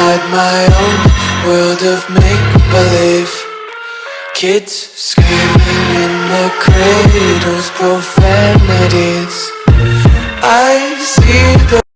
inside my own world of make-believe. Kids screaming in the cradles, profanities. I see the